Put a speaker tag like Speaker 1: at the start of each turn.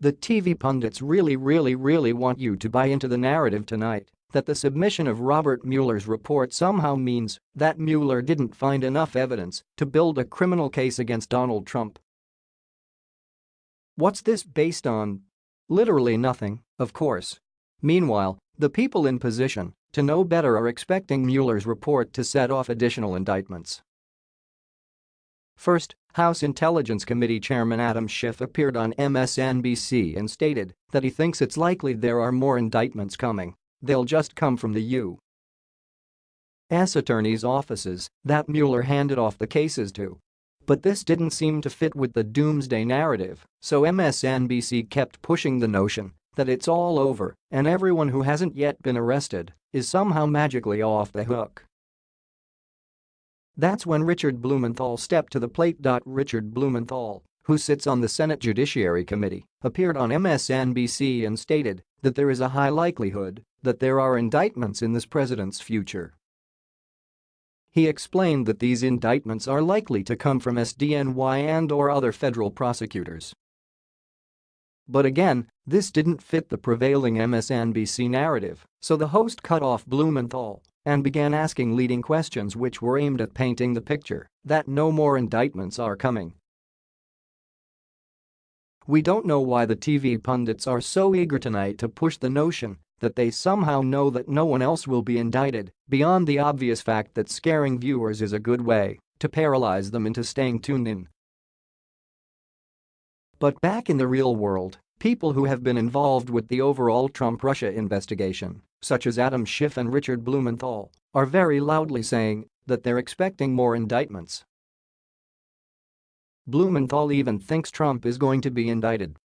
Speaker 1: The TV pundits really really really want you to buy into the narrative tonight that the submission of Robert Mueller's report somehow means that Mueller didn't find enough evidence to build a criminal case against Donald Trump. What's this based on? Literally nothing, of course. Meanwhile, the people in position to know better are expecting Mueller's report to set off additional indictments. First, House Intelligence Committee Chairman Adam Schiff appeared on MSNBC and stated that he thinks it's likely there are more indictments coming. They'll just come from the U.S. attorney's offices that Mueller handed off the cases to. But this didn't seem to fit with the doomsday narrative, so MSNBC kept pushing the notion that it's all over and everyone who hasn't yet been arrested is somehow magically off the hook. That's when Richard Blumenthal stepped to the plate. Richard Blumenthal, who sits on the Senate Judiciary Committee, appeared on MSNBC and stated that there is a high likelihood that there are indictments in this president's future. He explained that these indictments are likely to come from SDNY and or other federal prosecutors. But again, this didn't fit the prevailing MSNBC narrative, so the host cut off Blumenthal and began asking leading questions which were aimed at painting the picture that no more indictments are coming. We don't know why the TV pundits are so eager tonight to push the notion that they somehow know that no one else will be indicted beyond the obvious fact that scaring viewers is a good way to paralyze them into staying tuned in. But back in the real world, people who have been involved with the overall Trump-Russia investigation such as Adam Schiff and Richard Blumenthal, are very loudly saying that they're expecting more indictments. Blumenthal even thinks Trump is going to be indicted